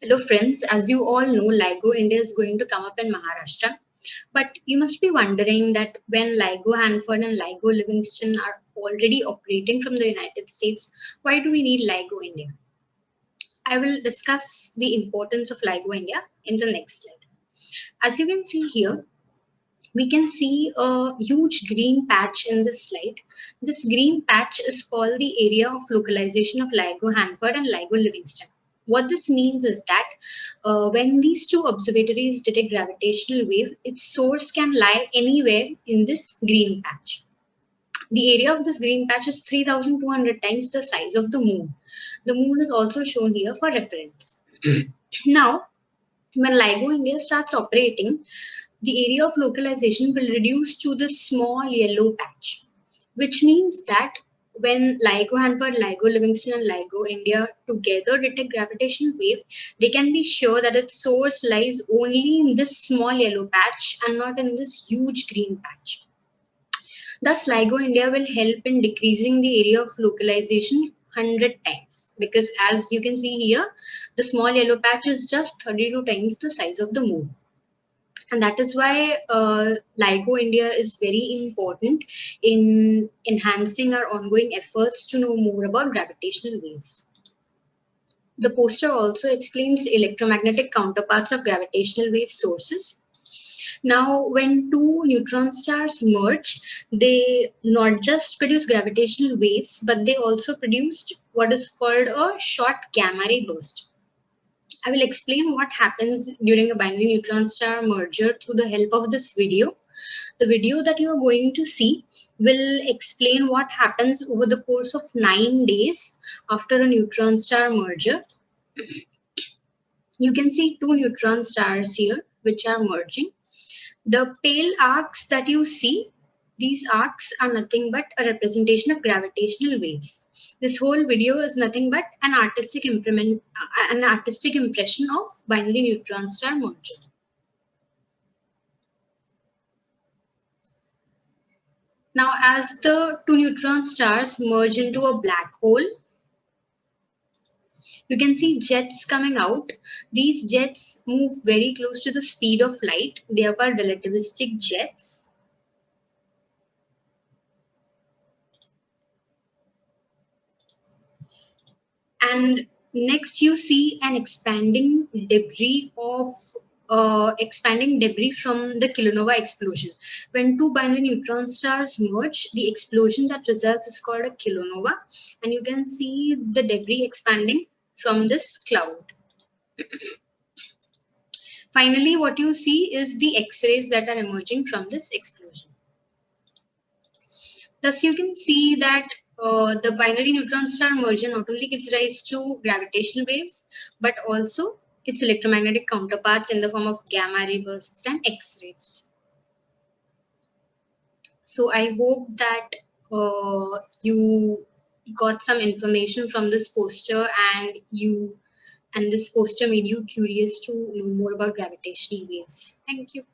Hello friends, as you all know, LIGO India is going to come up in Maharashtra. But you must be wondering that when LIGO Hanford and LIGO Livingston are already operating from the United States, why do we need LIGO India? I will discuss the importance of LIGO India in the next slide. As you can see here, we can see a huge green patch in this slide. This green patch is called the area of localization of LIGO Hanford and LIGO Livingston. What this means is that uh, when these two observatories detect gravitational wave, its source can lie anywhere in this green patch. The area of this green patch is 3200 times the size of the moon. The moon is also shown here for reference. now, when LIGO India starts operating, the area of localization will reduce to the small yellow patch, which means that when LIGO Hanford, LIGO Livingston, and LIGO India together detect gravitational wave, they can be sure that its source lies only in this small yellow patch and not in this huge green patch. Thus, LIGO India will help in decreasing the area of localization 100 times because as you can see here, the small yellow patch is just 32 times the size of the moon and that is why uh, LIGO India is very important in enhancing our ongoing efforts to know more about gravitational waves. The poster also explains electromagnetic counterparts of gravitational wave sources. Now, when two neutron stars merge, they not just produce gravitational waves, but they also produced what is called a short gamma ray burst. I will explain what happens during a binary neutron star merger through the help of this video. The video that you are going to see will explain what happens over the course of nine days after a neutron star merger. You can see two neutron stars here which are merging. The pale arcs that you see these arcs are nothing but a representation of gravitational waves. This whole video is nothing but an artistic uh, an artistic impression of binary neutron star merger. Now, as the two neutron stars merge into a black hole, you can see jets coming out. These jets move very close to the speed of light. They are called relativistic jets and next you see an expanding debris of uh, expanding debris from the kilonova explosion. When two binary neutron stars merge, the explosion that results is called a kilonova. And you can see the debris expanding from this cloud. Finally, what you see is the X-rays that are emerging from this explosion. Thus, you can see that uh, the binary neutron star merger not only gives rise to gravitational waves, but also its electromagnetic counterparts in the form of gamma ray bursts and X-rays. So I hope that uh, you got some information from this poster and you and this poster made you curious to know more about gravitational waves. Thank you.